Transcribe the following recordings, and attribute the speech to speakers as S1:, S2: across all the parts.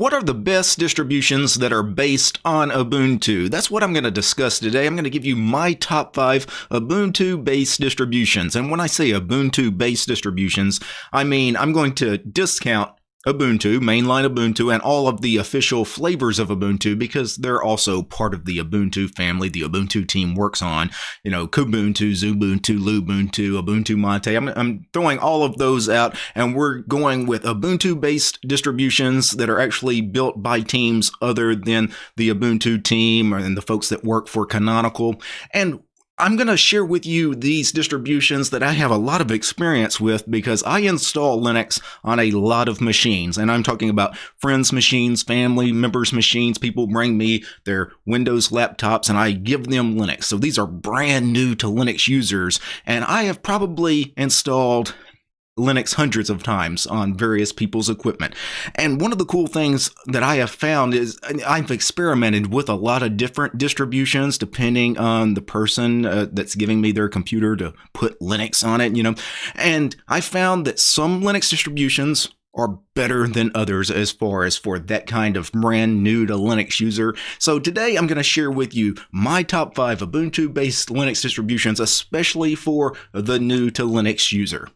S1: What are the best distributions that are based on Ubuntu? That's what I'm going to discuss today. I'm going to give you my top five Ubuntu based distributions. And when I say Ubuntu based distributions, I mean I'm going to discount Ubuntu, mainline Ubuntu, and all of the official flavors of Ubuntu because they're also part of the Ubuntu family. The Ubuntu team works on, you know, Kubuntu, Xubuntu, Lubuntu, Ubuntu Mate. I'm, I'm throwing all of those out, and we're going with Ubuntu-based distributions that are actually built by teams other than the Ubuntu team and the folks that work for Canonical. And I'm going to share with you these distributions that I have a lot of experience with because I install Linux on a lot of machines. And I'm talking about friends' machines, family members' machines. People bring me their Windows laptops and I give them Linux. So these are brand new to Linux users. And I have probably installed Linux hundreds of times on various people's equipment. And one of the cool things that I have found is I've experimented with a lot of different distributions depending on the person uh, that's giving me their computer to put Linux on it, you know. And I found that some Linux distributions are better than others as far as for that kind of brand new to Linux user. So today I'm going to share with you my top 5 Ubuntu based Linux distributions especially for the new to Linux user.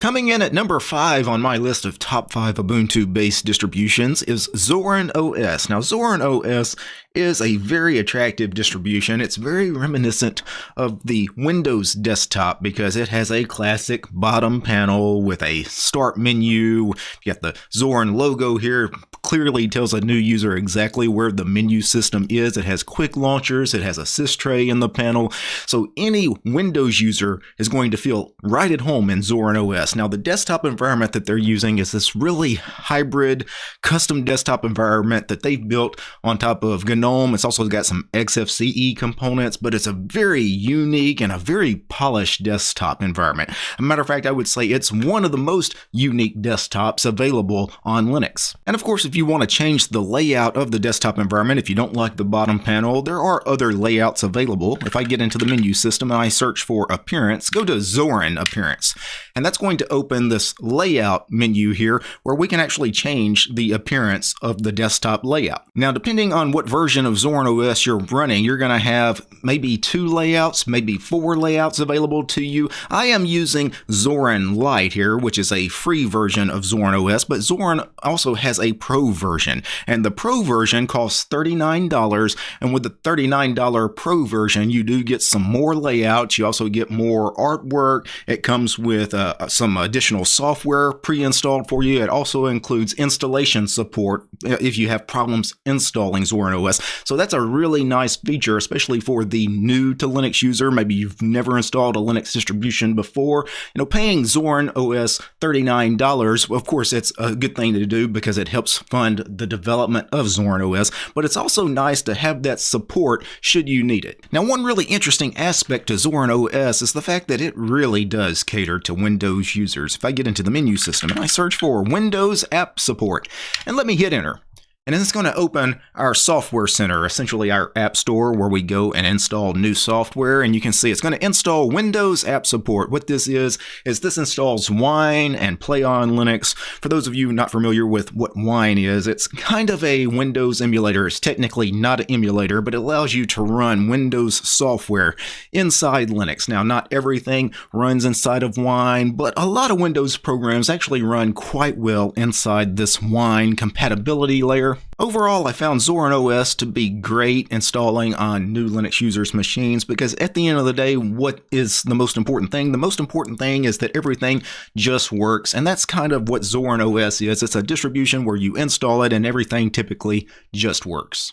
S1: Coming in at number 5 on my list of top 5 Ubuntu-based distributions is Zorin OS. Now Zorin OS is a very attractive distribution. It's very reminiscent of the Windows desktop because it has a classic bottom panel with a start menu. You got the Zorin logo here, clearly tells a new user exactly where the menu system is. It has quick launchers, it has a sys tray in the panel. So any Windows user is going to feel right at home in Zorin OS. Now the desktop environment that they're using is this really hybrid custom desktop environment that they've built on top of GNOME. It's also got some XFCE components, but it's a very unique and a very polished desktop environment. As a matter of fact, I would say it's one of the most unique desktops available on Linux. And of course, if you want to change the layout of the desktop environment, if you don't like the bottom panel, there are other layouts available. If I get into the menu system and I search for Appearance, go to Zorin Appearance. And that's going to open this layout menu here where we can actually change the appearance of the desktop layout. Now, depending on what version version of Zorin OS you're running, you're going to have maybe two layouts, maybe four layouts available to you. I am using Zorin Lite here, which is a free version of Zorin OS, but Zorin also has a pro version, and the pro version costs $39, and with the $39 pro version, you do get some more layouts. You also get more artwork. It comes with uh, some additional software pre-installed for you. It also includes installation support uh, if you have problems installing Zorin OS. So that's a really nice feature, especially for the new to Linux user. Maybe you've never installed a Linux distribution before. You know, paying Zorin OS $39, of course, it's a good thing to do because it helps fund the development of Zorin OS, but it's also nice to have that support should you need it. Now, one really interesting aspect to Zorin OS is the fact that it really does cater to Windows users. If I get into the menu system and I search for Windows App Support, and let me hit enter, and it's going to open our software center, essentially our app store where we go and install new software. And you can see it's going to install Windows App Support. What this is, is this installs Wine and Play on Linux. For those of you not familiar with what Wine is, it's kind of a Windows emulator. It's technically not an emulator, but it allows you to run Windows software inside Linux. Now, not everything runs inside of Wine, but a lot of Windows programs actually run quite well inside this Wine compatibility layer. Overall, I found Zorin OS to be great installing on new Linux users' machines because at the end of the day, what is the most important thing? The most important thing is that everything just works, and that's kind of what Zorin OS is. It's a distribution where you install it and everything typically just works.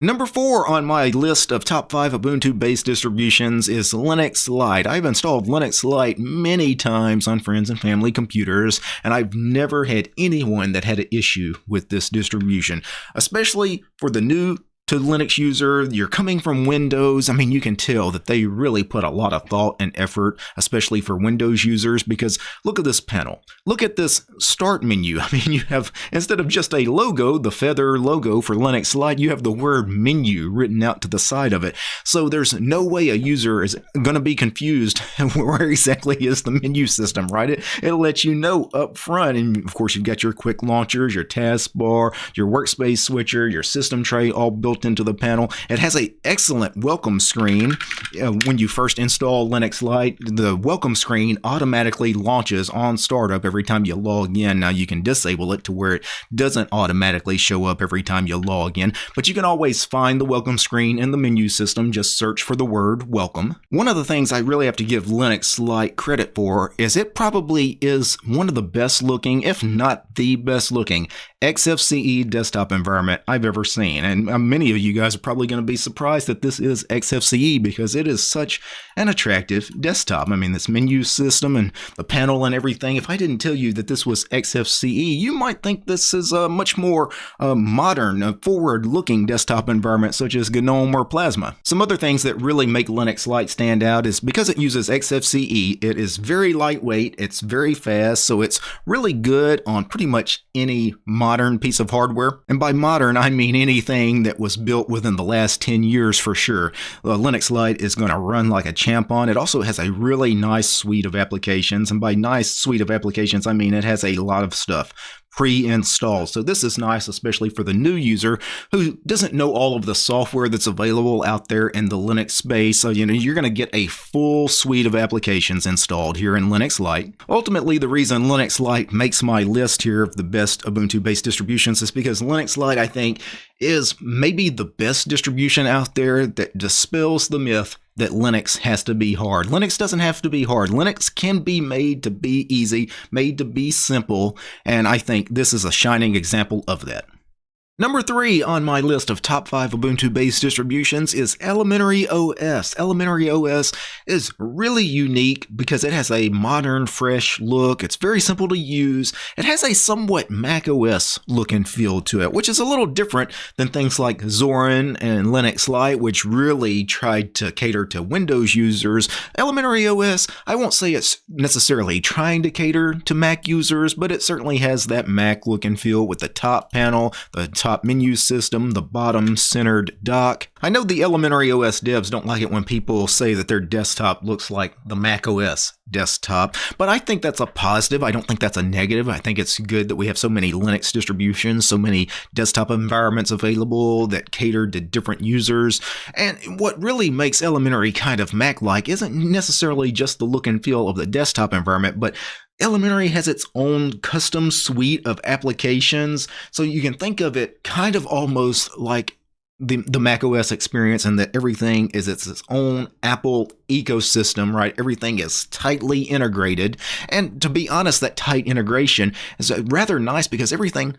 S1: Number four on my list of top five Ubuntu based distributions is Linux Lite. I've installed Linux Lite many times on friends and family computers, and I've never had anyone that had an issue with this distribution, especially for the new to Linux user, you're coming from Windows, I mean, you can tell that they really put a lot of thought and effort, especially for Windows users, because look at this panel. Look at this start menu. I mean, you have, instead of just a logo, the feather logo for Linux Lite, you have the word menu written out to the side of it. So there's no way a user is going to be confused where exactly is the menu system, right? It, it'll let you know up front. And of course, you've got your quick launchers, your taskbar, your workspace switcher, your system tray all built built into the panel. It has an excellent welcome screen. Uh, when you first install Linux Lite, the welcome screen automatically launches on startup every time you log in. Now you can disable it to where it doesn't automatically show up every time you log in, but you can always find the welcome screen in the menu system. Just search for the word welcome. One of the things I really have to give Linux Lite credit for is it probably is one of the best looking, if not the best looking, XFCE desktop environment I've ever seen. And uh, many of you guys are probably going to be surprised that this is XFCE because it is such an attractive desktop. I mean, this menu system and the panel and everything. If I didn't tell you that this was XFCE, you might think this is a much more uh, modern, uh, forward looking desktop environment such as GNOME or Plasma. Some other things that really make Linux Lite stand out is because it uses XFCE, it is very lightweight, it's very fast, so it's really good on pretty much any modern modern piece of hardware. And by modern, I mean anything that was built within the last 10 years for sure. Uh, Linux Lite is going to run like a champ on. It also has a really nice suite of applications. And by nice suite of applications, I mean it has a lot of stuff pre-installed. So this is nice, especially for the new user who doesn't know all of the software that's available out there in the Linux space. So, you know, you're going to get a full suite of applications installed here in Linux Lite. Ultimately, the reason Linux Lite makes my list here of the best Ubuntu-based distributions is because Linux Lite, I think, is maybe the best distribution out there that dispels the myth that Linux has to be hard. Linux doesn't have to be hard. Linux can be made to be easy, made to be simple, and I think this is a shining example of that. Number three on my list of top five Ubuntu-based distributions is Elementary OS. Elementary OS is really unique because it has a modern, fresh look. It's very simple to use. It has a somewhat Mac OS look and feel to it, which is a little different than things like Zorin and Linux Lite, which really tried to cater to Windows users. Elementary OS, I won't say it's necessarily trying to cater to Mac users, but it certainly has that Mac look and feel with the top panel, the top menu system, the bottom centered dock. I know the elementary OS devs don't like it when people say that their desktop looks like the Mac OS desktop, but I think that's a positive. I don't think that's a negative. I think it's good that we have so many Linux distributions, so many desktop environments available that cater to different users. And what really makes elementary kind of Mac-like isn't necessarily just the look and feel of the desktop environment, but Elementary has its own custom suite of applications, so you can think of it kind of almost like the, the Mac OS experience and that everything is its, its own Apple ecosystem, right? Everything is tightly integrated. And to be honest, that tight integration is uh, rather nice because everything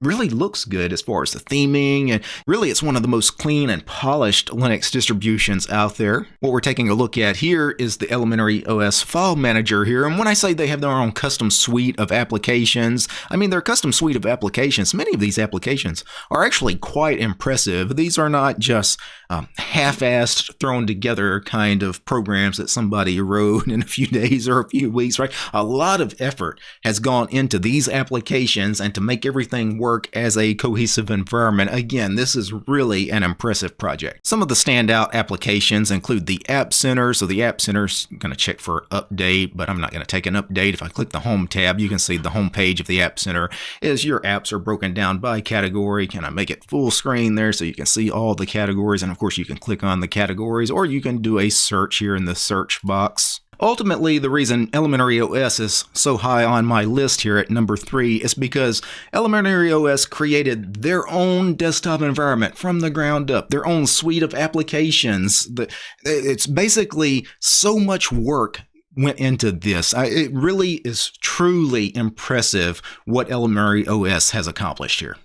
S1: really looks good as far as the theming and really it's one of the most clean and polished Linux distributions out there. What we're taking a look at here is the Elementary OS file manager here and when I say they have their own custom suite of applications, I mean their custom suite of applications. Many of these applications are actually quite impressive. These are not just um, half-assed thrown together kind of programs that somebody wrote in a few days or a few weeks, right? A lot of effort has gone into these applications and to make everything work as a cohesive environment. Again, this is really an impressive project. Some of the standout applications include the App Center. So the App Center is going to check for update, but I'm not going to take an update. If I click the Home tab, you can see the home page of the App Center is your apps are broken down by category. Can I make it full screen there so you can see all the categories? And of course, you can click on the categories or you can do a search here in the search box. Ultimately, the reason Elementary OS is so high on my list here at number three is because Elementary OS created their own desktop environment from the ground up, their own suite of applications. It's basically so much work went into this. it really is truly impressive what Elementary OS has accomplished here.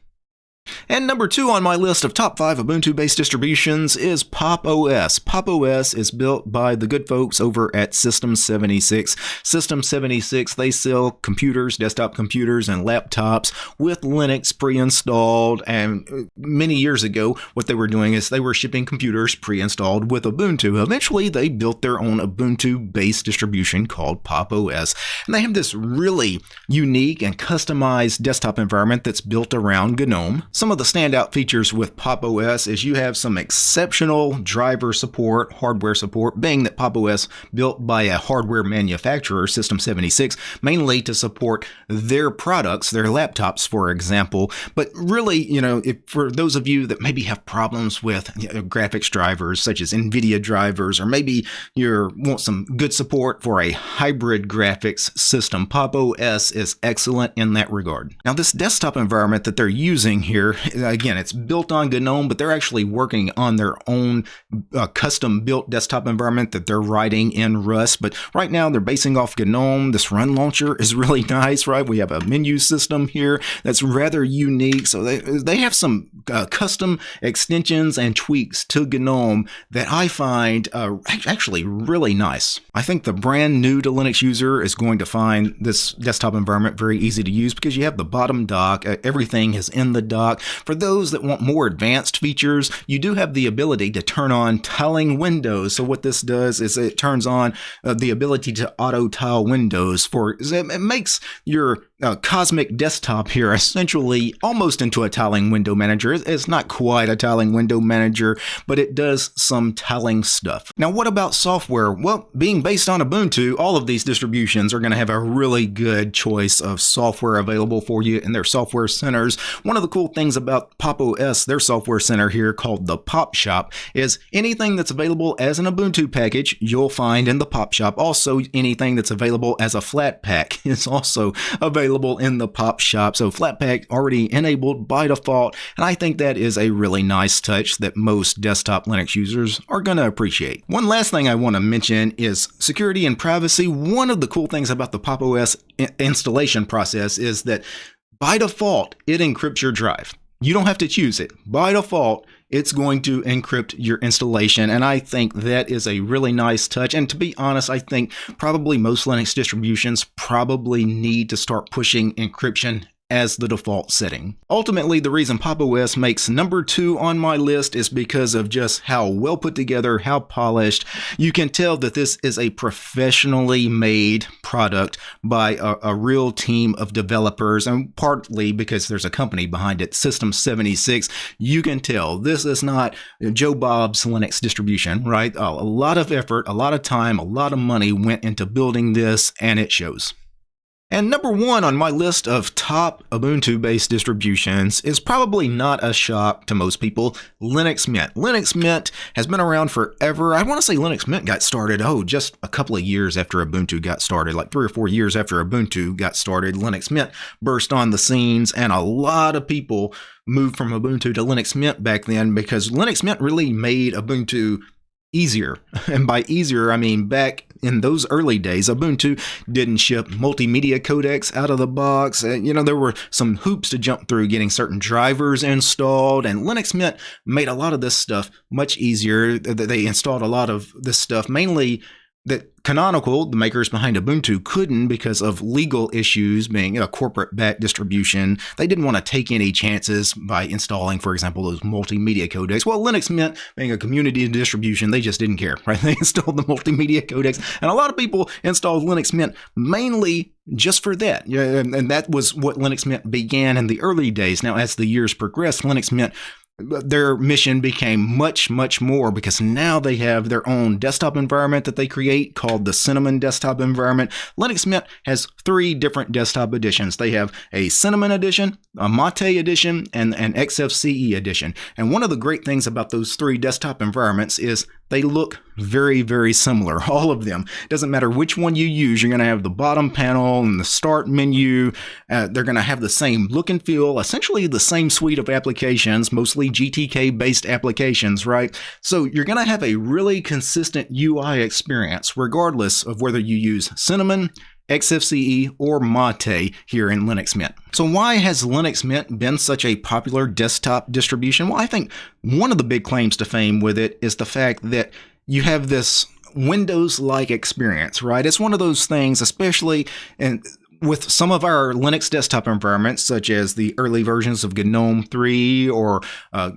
S1: And number two on my list of top five Ubuntu based distributions is Pop! OS. Pop! OS is built by the good folks over at System 76. System 76, they sell computers, desktop computers, and laptops with Linux pre installed. And uh, many years ago, what they were doing is they were shipping computers pre installed with Ubuntu. Eventually, they built their own Ubuntu based distribution called Pop! OS. And they have this really unique and customized desktop environment that's built around GNOME. Some of the standout features with Pop! OS is you have some exceptional driver support, hardware support, being that Pop! OS built by a hardware manufacturer, System 76, mainly to support their products, their laptops, for example. But really, you know, if, for those of you that maybe have problems with you know, graphics drivers such as NVIDIA drivers, or maybe you want some good support for a hybrid graphics system, Pop! OS is excellent in that regard. Now, this desktop environment that they're using here again, it's built on GNOME, but they're actually working on their own uh, custom built desktop environment that they're writing in Rust. But right now, they're basing off GNOME. This run launcher is really nice, right? We have a menu system here that's rather unique. So they, they have some uh, custom extensions and tweaks to GNOME that I find uh, actually really nice. I think the brand new to Linux user is going to find this desktop environment very easy to use because you have the bottom dock, everything is in the dock. For those that want more advanced features, you do have the ability to turn on tiling windows. So what this does is it turns on uh, the ability to auto tile windows for it makes your uh, Cosmic Desktop here essentially almost into a tiling window manager. It's not quite a tiling window manager, but it does some tiling stuff. Now, what about software? Well, being based on Ubuntu, all of these distributions are going to have a really good choice of software available for you in their software centers. One of the cool things about Pop! OS, their software center here called the Pop Shop, is anything that's available as an Ubuntu package, you'll find in the Pop Shop. Also, anything that's available as a Flatpak is also available available in the pop shop. So Flatpak already enabled by default. And I think that is a really nice touch that most desktop Linux users are going to appreciate. One last thing I want to mention is security and privacy. One of the cool things about the Pop! OS installation process is that by default, it encrypts your drive. You don't have to choose it. By default, it's going to encrypt your installation. And I think that is a really nice touch. And to be honest, I think probably most Linux distributions probably need to start pushing encryption as the default setting. Ultimately, the reason Pop! OS makes number two on my list is because of just how well put together, how polished. You can tell that this is a professionally made product by a, a real team of developers, and partly because there's a company behind it, System 76. You can tell this is not Joe Bob's Linux distribution, right? A lot of effort, a lot of time, a lot of money went into building this, and it shows. And number one on my list of top Ubuntu based distributions is probably not a shock to most people Linux Mint. Linux Mint has been around forever. I want to say Linux Mint got started, oh, just a couple of years after Ubuntu got started, like three or four years after Ubuntu got started. Linux Mint burst on the scenes, and a lot of people moved from Ubuntu to Linux Mint back then because Linux Mint really made Ubuntu easier. And by easier, I mean back in those early days, Ubuntu didn't ship multimedia codecs out of the box. Uh, you know, there were some hoops to jump through getting certain drivers installed, and Linux Mint made a lot of this stuff much easier. They installed a lot of this stuff mainly that Canonical, the makers behind Ubuntu, couldn't because of legal issues being a corporate backed distribution. They didn't want to take any chances by installing, for example, those multimedia codecs. Well, Linux Mint being a community distribution, they just didn't care, right? They installed the multimedia codecs, and a lot of people installed Linux Mint mainly just for that. And that was what Linux Mint began in the early days. Now, as the years progressed, Linux Mint their mission became much, much more because now they have their own desktop environment that they create called the Cinnamon desktop environment. Linux Mint has three different desktop editions. They have a Cinnamon edition, a Mate edition, and an XFCE edition. And one of the great things about those three desktop environments is they look very, very similar. All of them. Doesn't matter which one you use, you're going to have the bottom panel and the start menu. Uh, they're going to have the same look and feel, essentially the same suite of applications, mostly GTK based applications, right? So you're going to have a really consistent UI experience, regardless of whether you use Cinnamon, XFCE, or Mate here in Linux Mint. So why has Linux Mint been such a popular desktop distribution? Well, I think one of the big claims to fame with it is the fact that you have this Windows like experience, right? It's one of those things, especially in with some of our Linux desktop environments, such as the early versions of GNOME 3 or uh,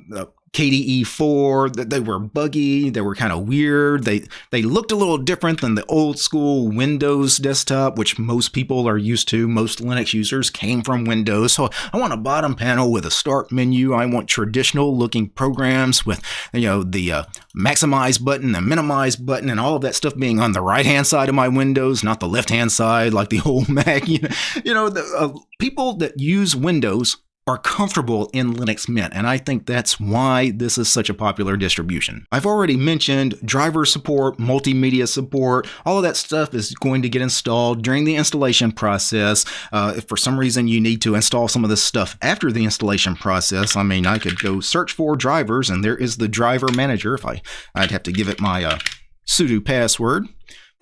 S1: KDE 4 they were buggy, they were kind of weird. They they looked a little different than the old school Windows desktop, which most people are used to. Most Linux users came from Windows. So I want a bottom panel with a start menu. I want traditional looking programs with you know the uh, maximize button, the minimize button, and all of that stuff being on the right hand side of my Windows, not the left hand side like the old Mac. You know, you know the uh, people that use Windows are comfortable in Linux Mint, and I think that's why this is such a popular distribution. I've already mentioned driver support, multimedia support, all of that stuff is going to get installed during the installation process. Uh, if for some reason you need to install some of this stuff after the installation process, I mean, I could go search for drivers, and there is the driver manager. If I, I'd have to give it my uh, sudo password.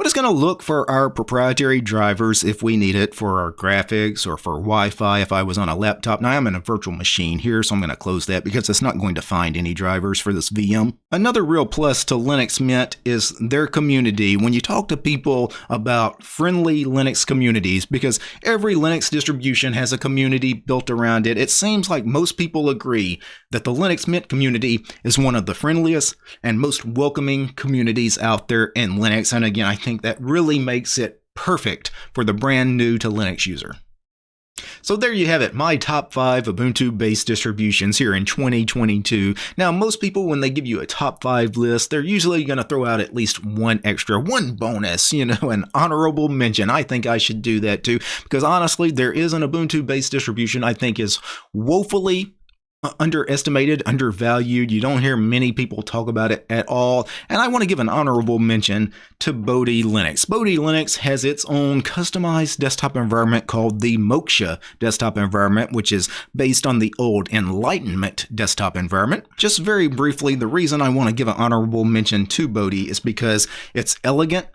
S1: But it's going to look for our proprietary drivers if we need it for our graphics or for Wi-Fi if I was on a laptop. Now I'm in a virtual machine here, so I'm going to close that because it's not going to find any drivers for this VM. Another real plus to Linux Mint is their community. When you talk to people about friendly Linux communities, because every Linux distribution has a community built around it, it seems like most people agree that the Linux Mint community is one of the friendliest and most welcoming communities out there in Linux. And again, I think that really makes it perfect for the brand new to Linux user. So there you have it, my top 5 Ubuntu-based distributions here in 2022. Now, most people, when they give you a top 5 list, they're usually going to throw out at least one extra, one bonus, you know, an honorable mention. I think I should do that too, because honestly, there is an Ubuntu-based distribution I think is woefully underestimated, undervalued. You don't hear many people talk about it at all. And I want to give an honorable mention to Bodhi Linux. Bodhi Linux has its own customized desktop environment called the Moksha desktop environment, which is based on the old Enlightenment desktop environment. Just very briefly, the reason I want to give an honorable mention to Bodhi is because it's elegant,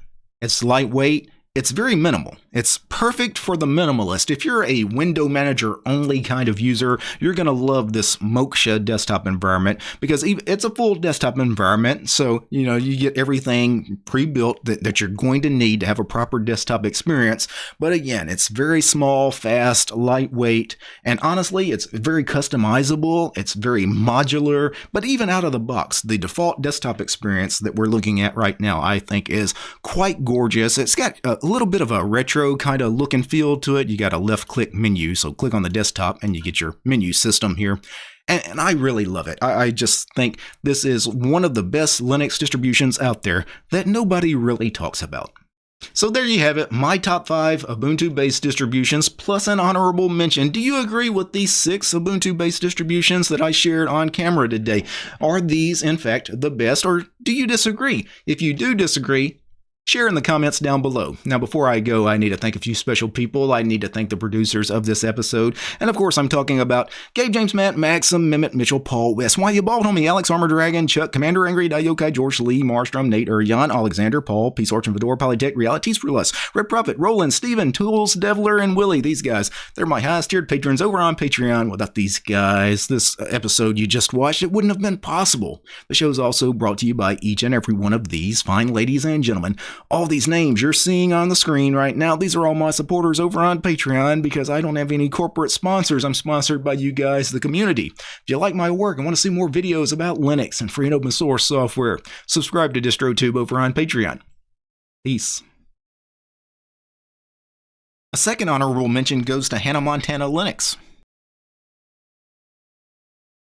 S1: it's lightweight, it's very minimal. It's perfect for the minimalist. If you're a window manager only kind of user, you're going to love this Moksha desktop environment because it's a full desktop environment. So, you know, you get everything pre-built that, that you're going to need to have a proper desktop experience. But again, it's very small, fast, lightweight, and honestly, it's very customizable. It's very modular, but even out of the box, the default desktop experience that we're looking at right now, I think is quite gorgeous. It's got a a little bit of a retro kind of look and feel to it. You got a left click menu, so click on the desktop and you get your menu system here. And, and I really love it. I, I just think this is one of the best Linux distributions out there that nobody really talks about. So there you have it, my top 5 Ubuntu-based distributions plus an honorable mention. Do you agree with these 6 Ubuntu-based distributions that I shared on camera today? Are these, in fact, the best, or do you disagree? If you do disagree, Share in the comments down below. Now, before I go, I need to thank a few special people. I need to thank the producers of this episode. And of course, I'm talking about Gabe James Matt, Maxim, Mimit, Mitchell, Paul, West, Why You Bald Homie, Alex Armor Dragon, Chuck, Commander Angry, Dayokai, George Lee, Marstrom, Nate, Jan, Alexander, Paul, Peace Arch and Fedora, Polytech, Realities for Red Prophet, Roland, Steven, Tools, Devler, and Willie. These guys, they're my highest tiered patrons over on Patreon. Without these guys, this episode you just watched, it wouldn't have been possible. The show is also brought to you by each and every one of these fine ladies and gentlemen all these names you're seeing on the screen right now, these are all my supporters over on Patreon because I don't have any corporate sponsors. I'm sponsored by you guys, the community. If you like my work and want to see more videos about Linux and free and open source software, subscribe to DistroTube over on Patreon. Peace. A second honorable mention goes to Hannah Montana Linux.